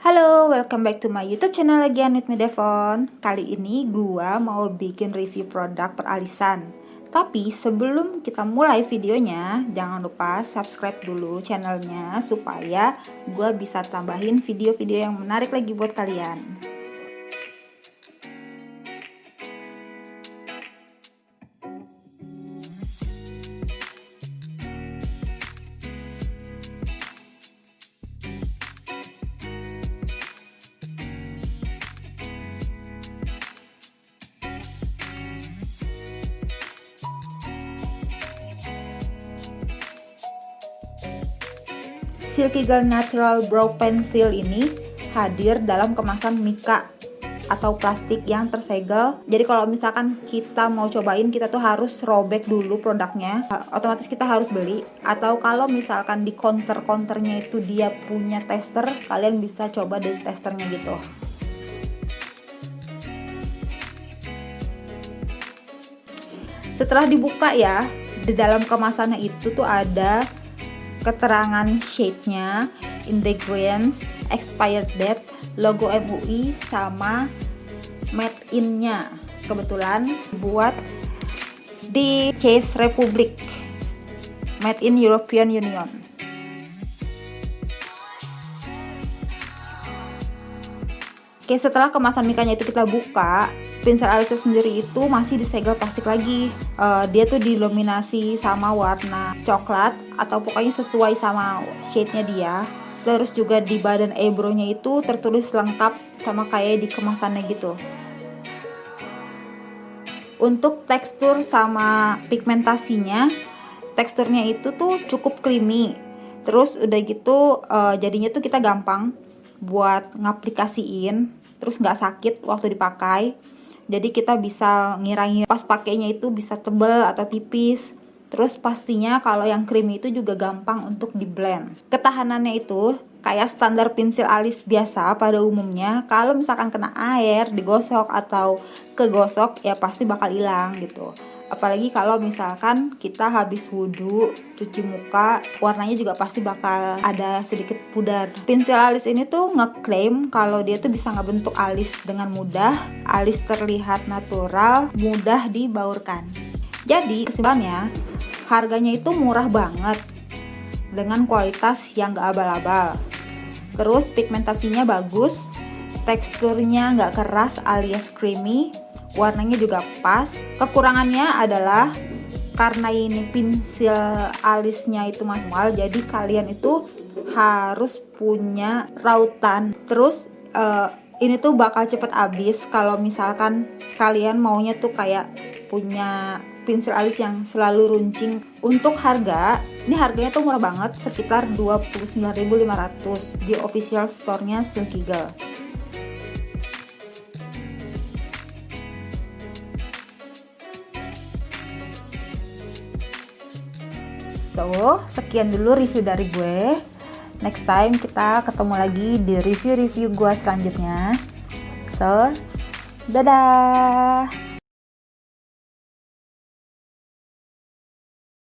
Halo, welcome back to my YouTube channel lagi with me Devon. Kali ini gua mau bikin review produk peralisan. Tapi sebelum kita mulai videonya, jangan lupa subscribe dulu channelnya supaya gua bisa tambahin video-video yang menarik lagi buat kalian. Silky Girl Natural Brow Pencil ini hadir dalam kemasan mika atau plastik yang tersegel. Jadi kalau misalkan kita mau cobain kita tuh harus robek dulu produknya. Otomatis kita harus beli atau kalau misalkan di counter-counternya itu dia punya tester, kalian bisa coba dari testernya gitu. Setelah dibuka ya, di dalam kemasannya itu tuh ada keterangan shade-nya, ingredients, expired date, logo MUI sama made in-nya. Kebetulan buat di Chase Republic. Made in European Union. Oke, setelah kemasan mikanya itu kita buka, pinsel alisnya sendiri itu masih disegel plastik lagi. Uh, dia tuh didominasi sama warna coklat atau pokoknya sesuai sama shade-nya dia. Terus juga di badan eyebrow-nya itu tertulis lengkap sama kayak di kemasannya gitu. Untuk tekstur sama pigmentasinya teksturnya itu tuh cukup creamy. Terus udah gitu uh, jadinya tuh kita gampang buat ngaplikasiin terus nggak sakit waktu dipakai jadi kita bisa ngirangin pas pakainya itu bisa tebel atau tipis. Terus pastinya kalau yang creamy itu juga gampang untuk di blend ketahanannya itu kayak standar pensil alis biasa pada umumnya. Kalau misalkan kena air digosok atau kegosok ya pasti bakal hilang gitu apalagi kalau misalkan kita habis wudhu cuci muka warnanya juga pasti bakal ada sedikit pudar. Pensil alis ini tuh ngeklaim kalau dia tuh bisa ngebentuk alis dengan mudah alis terlihat natural mudah dibaurkan. Jadi kesimpulannya harganya itu murah banget dengan kualitas yang gak abal-abal. Terus pigmentasinya bagus teksturnya nggak keras alias creamy warnanya juga pas. Kekurangannya adalah karena ini pensil alisnya itu manual jadi kalian itu harus punya rautan. Terus uh, ini tuh bakal cepet habis kalau misalkan kalian maunya tuh kayak punya pensil alis yang selalu runcing. Untuk harga ini harganya tuh murah banget sekitar 29.500 di official store-nya Silky So, sekian dulu review dari gue. Next time kita ketemu lagi di review-review gue selanjutnya. So, dadah!